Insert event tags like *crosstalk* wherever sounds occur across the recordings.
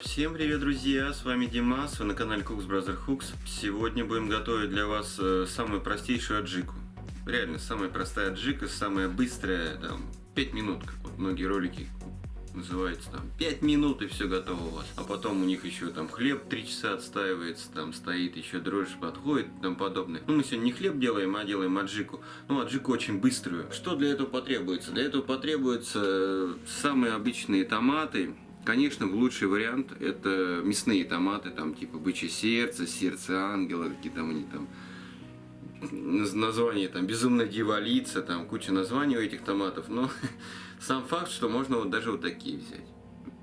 Всем привет, друзья! С вами Димас, вы на канале Cooks Brother Hooks. Сегодня будем готовить для вас э, самую простейшую аджику. Реально, самая простая аджика, самая быстрая, там, 5 минут, как вот многие ролики называется там 5 минут и все готово у вас. А потом у них еще там хлеб 3 часа отстаивается, там стоит еще дрожжи подходит и тому подобное. Ну мы сегодня не хлеб делаем, а делаем аджику. Ну аджику очень быструю. Что для этого потребуется? Для этого потребуются э, самые обычные томаты, Конечно, лучший вариант это мясные томаты, там типа бычье сердце, сердце ангела, какие там они там названия, там безумная дьяволица, там куча названий у этих томатов, но *laughs* сам факт, что можно вот даже вот такие взять.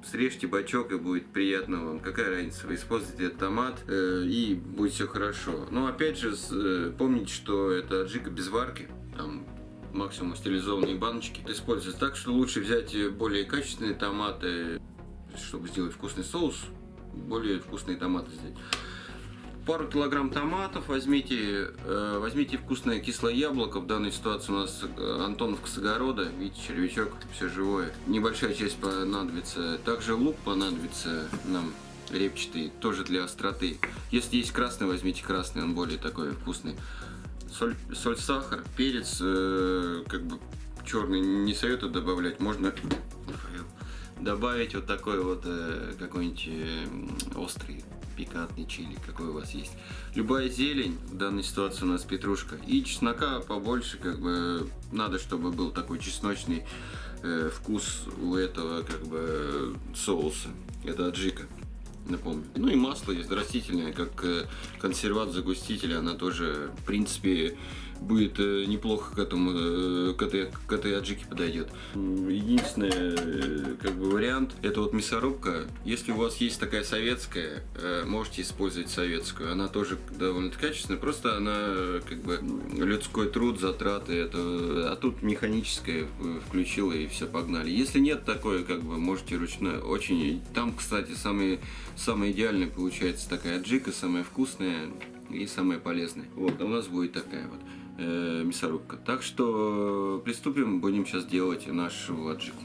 Срежьте бачок и будет приятно вам. Какая разница, вы используете этот томат э, и будет все хорошо. Но опять же, э, помните, что это аджика без варки, там максимум стерилизованные баночки. Используется так, что лучше взять более качественные томаты, чтобы сделать вкусный соус, более вкусные томаты сделать. Пару килограмм томатов возьмите, э, возьмите вкусное кислое яблоко. В данной ситуации у нас э, Антоновка с огорода, видите, червячок, все живое. Небольшая часть понадобится. Также лук понадобится нам репчатый, тоже для остроты. Если есть красный, возьмите красный, он более такой вкусный. Соль, соль сахар, перец, э, как бы черный не советую добавлять, можно добавить вот такой вот э, какой-нибудь э, острый пикантный чили, какой у вас есть. Любая зелень, в данной ситуации у нас петрушка. И чеснока побольше, как бы, надо, чтобы был такой чесночный э, вкус у этого, как бы, соуса. Это аджика напомню. Ну и масло есть растительное, как э, консерват загуститель, она тоже, в принципе, будет э, неплохо к этому, э, к этой, к этой аджике подойдет. Единственный как бы вариант, это вот мясорубка. Если у вас есть такая советская, можете использовать советскую. Она тоже довольно качественная, просто она как бы людской труд, затраты, это, а тут механическая включила и все погнали. Если нет такой, как бы можете ручной, очень, там, кстати, самые самая идеальная получается такая аджика, самая вкусная и самая полезная. Вот, а у нас будет такая вот э, мясорубка. Так что приступим, будем сейчас делать нашу аджику.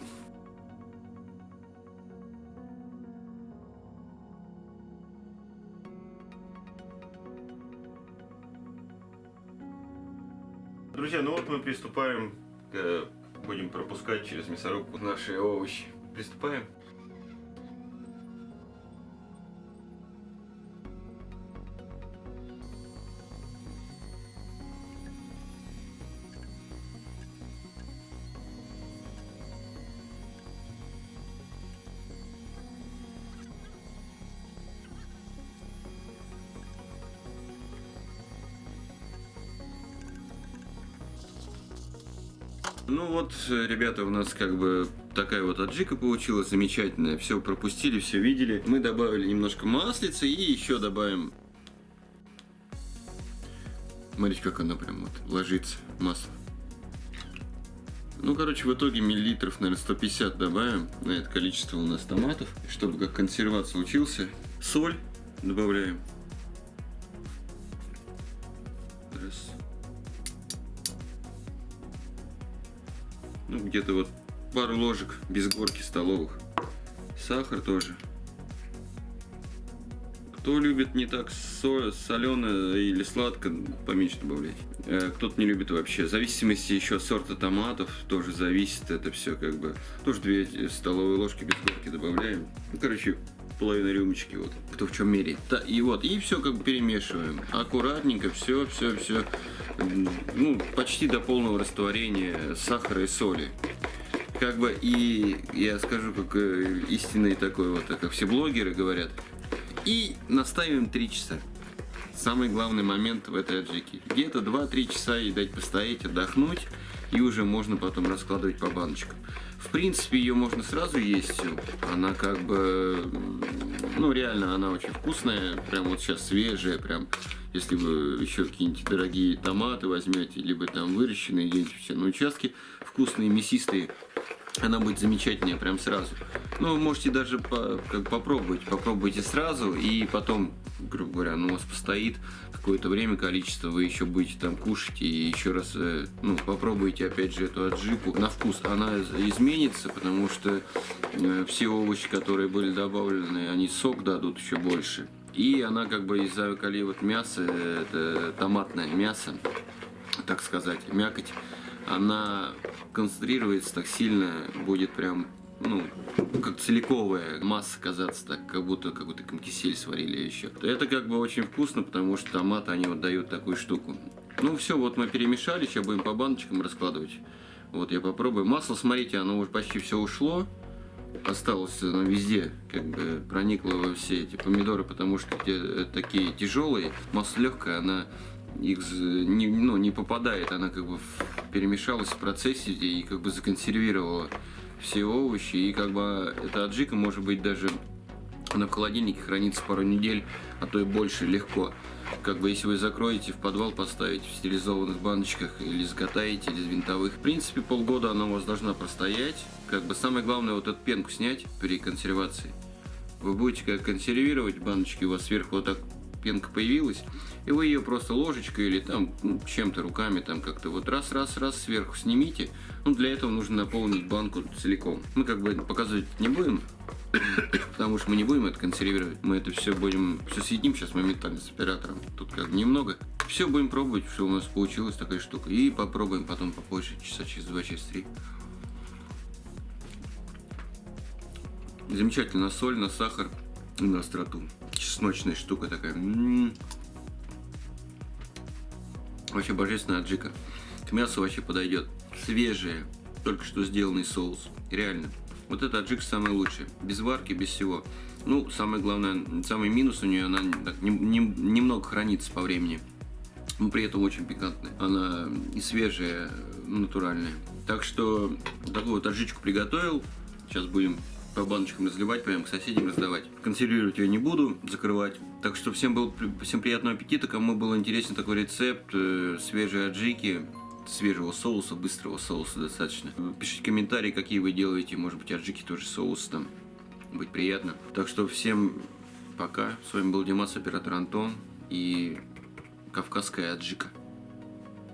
Друзья, ну вот мы приступаем, будем пропускать через мясорубку наши овощи. Приступаем. Ну вот, ребята, у нас как бы такая вот аджика получилась замечательная. Все пропустили, все видели. Мы добавили немножко маслица и еще добавим... Смотрите, как оно прям вот ложится, масло. Ну, короче, в итоге миллилитров, наверное, 150 добавим на это количество у нас томатов, чтобы как консерват случился. Соль добавляем. Раз. Ну где-то вот пару ложек без горки столовых. Сахар тоже. Кто любит не так соленое или сладко, поменьше добавлять. Э, кто-то не любит вообще. В зависимости еще от сорта томатов тоже зависит это все как бы. Тоже 2 столовые ложки без горки добавляем. Ну, короче, половина рюмочки, вот, кто в чем меряет. И вот, и все как бы перемешиваем. Аккуратненько, все, все, все, ну, почти до полного растворения сахара и соли. Как бы, и я скажу, как э, истинный такой вот, как все блогеры говорят, и наставим 3 часа. Самый главный момент в этой аджике. Где-то 2-3 часа ей дать постоять, отдохнуть, и уже можно потом раскладывать по баночкам. В принципе, ее можно сразу есть. Она как бы, ну реально, она очень вкусная. Прям вот сейчас свежая, прям. Если вы еще какие-нибудь дорогие томаты возьмете, либо там выращенные где-нибудь на участке, вкусные, мясистые, она будет замечательнее прям сразу. Ну, можете даже по, как попробовать, попробуйте сразу и потом грубо говоря, оно у вас постоит какое-то время, количество, вы еще будете там кушать и еще раз, э, ну, попробуйте опять же эту аджику. На вкус она изменится, потому что э, все овощи, которые были добавлены, они сок дадут еще больше. И она как бы из-за коли вот мясо, это томатное мясо, так сказать, мякоть, она концентрируется так сильно, будет прям ну, как целиковая масса казаться так, как будто какой-то кисель сварили еще. Это как бы очень вкусно, потому что томаты, они вот дают такую штуку. Ну все, вот мы перемешали, сейчас будем по баночкам раскладывать. Вот я попробую. Масло, смотрите, оно уже почти все ушло. Осталось оно везде, как бы проникло во все эти помидоры, потому что те, э, такие тяжелые. Масло легкое, она их не, ну, не попадает, она как бы перемешалась в процессе и как бы законсервировала все овощи. И как бы эта аджика может быть даже на холодильнике хранится пару недель, а то и больше, легко. Как бы если вы закроете в подвал, поставите в стерилизованных баночках или сготовите, или из винтовых. В принципе, полгода она у вас должна простоять. Как бы самое главное вот эту пенку снять при консервации. Вы будете как консервировать баночки, у вас сверху вот так пенка появилась, и вы ее просто ложечкой или там ну, чем-то руками там как-то вот раз-раз-раз сверху снимите. Ну, для этого нужно наполнить банку целиком. Мы как бы показывать не будем, *coughs* потому что мы не будем это консервировать. Мы это все будем, все съедим сейчас моментально с оператором. Тут как немного. Все будем пробовать, что у нас получилась такая штука. И попробуем потом попозже, часа через два, через три. Замечательно соль, на сахар и на остроту чесночная штука такая. М -м -м. Вообще божественная аджика. К мясу вообще подойдет. Свежая, только что сделанный соус. Реально. Вот эта аджика самая лучшая. Без варки, без всего. Ну, самое главное, самый минус у нее, она так, не, не, немного хранится по времени. Но при этом очень пикантная. Она и свежая, натуральная. Так что такую вот аджичку приготовил. Сейчас будем по баночкам разливать, прям к соседям раздавать. Консервировать ее не буду, закрывать. Так что всем, был, всем приятного аппетита. Кому был интересен такой рецепт э, свежей аджики, свежего соуса, быстрого соуса достаточно. Пишите комментарии, какие вы делаете. Может быть, аджики тоже соус там. Будет приятно. Так что всем пока. С вами был Димас, оператор Антон и Кавказская аджика.